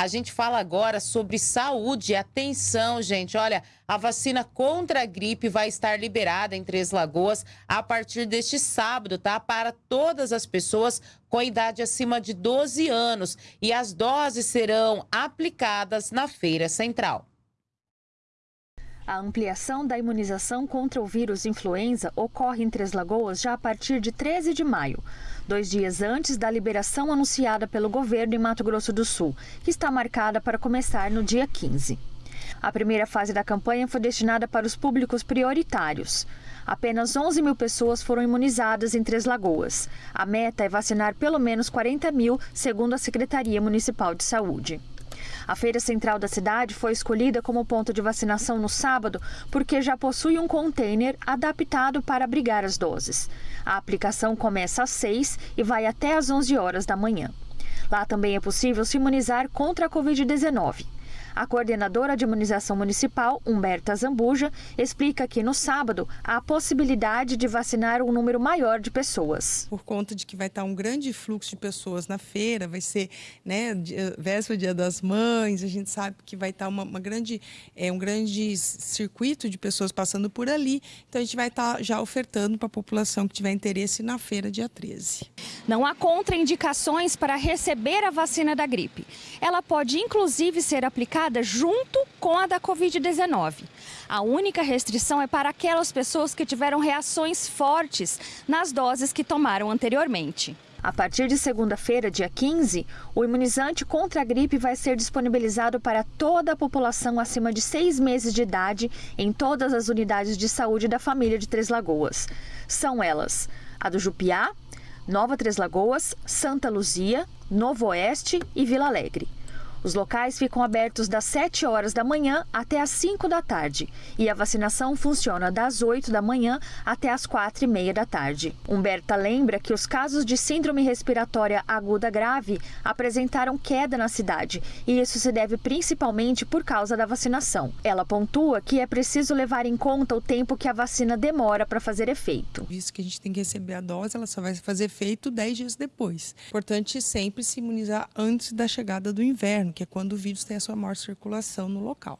A gente fala agora sobre saúde. Atenção, gente. Olha, a vacina contra a gripe vai estar liberada em Três Lagoas a partir deste sábado, tá? Para todas as pessoas com idade acima de 12 anos. E as doses serão aplicadas na Feira Central. A ampliação da imunização contra o vírus influenza ocorre em Três Lagoas já a partir de 13 de maio, dois dias antes da liberação anunciada pelo governo em Mato Grosso do Sul, que está marcada para começar no dia 15. A primeira fase da campanha foi destinada para os públicos prioritários. Apenas 11 mil pessoas foram imunizadas em Três Lagoas. A meta é vacinar pelo menos 40 mil, segundo a Secretaria Municipal de Saúde. A feira central da cidade foi escolhida como ponto de vacinação no sábado porque já possui um container adaptado para abrigar as doses. A aplicação começa às 6 e vai até às 11 horas da manhã. Lá também é possível se imunizar contra a Covid-19. A coordenadora de imunização municipal, Humberta Zambuja, explica que no sábado há a possibilidade de vacinar um número maior de pessoas. Por conta de que vai estar um grande fluxo de pessoas na feira, vai ser né, véspera dia das mães, a gente sabe que vai estar uma, uma grande, é, um grande circuito de pessoas passando por ali, então a gente vai estar já ofertando para a população que tiver interesse na feira dia 13. Não há contraindicações para receber a vacina da gripe. Ela pode inclusive ser aplicada junto com a da Covid-19. A única restrição é para aquelas pessoas que tiveram reações fortes nas doses que tomaram anteriormente. A partir de segunda-feira, dia 15, o imunizante contra a gripe vai ser disponibilizado para toda a população acima de seis meses de idade em todas as unidades de saúde da família de Três Lagoas. São elas a do Jupiá, Nova Três Lagoas, Santa Luzia, Novo Oeste e Vila Alegre. Os locais ficam abertos das 7 horas da manhã até as 5 da tarde e a vacinação funciona das 8 da manhã até as 4 e meia da tarde. Humberta lembra que os casos de síndrome respiratória aguda grave apresentaram queda na cidade e isso se deve principalmente por causa da vacinação. Ela pontua que é preciso levar em conta o tempo que a vacina demora para fazer efeito. Visto que a gente tem que receber a dose, ela só vai fazer efeito 10 dias depois. Importante sempre se imunizar antes da chegada do inverno que é quando o vírus tem a sua maior circulação no local.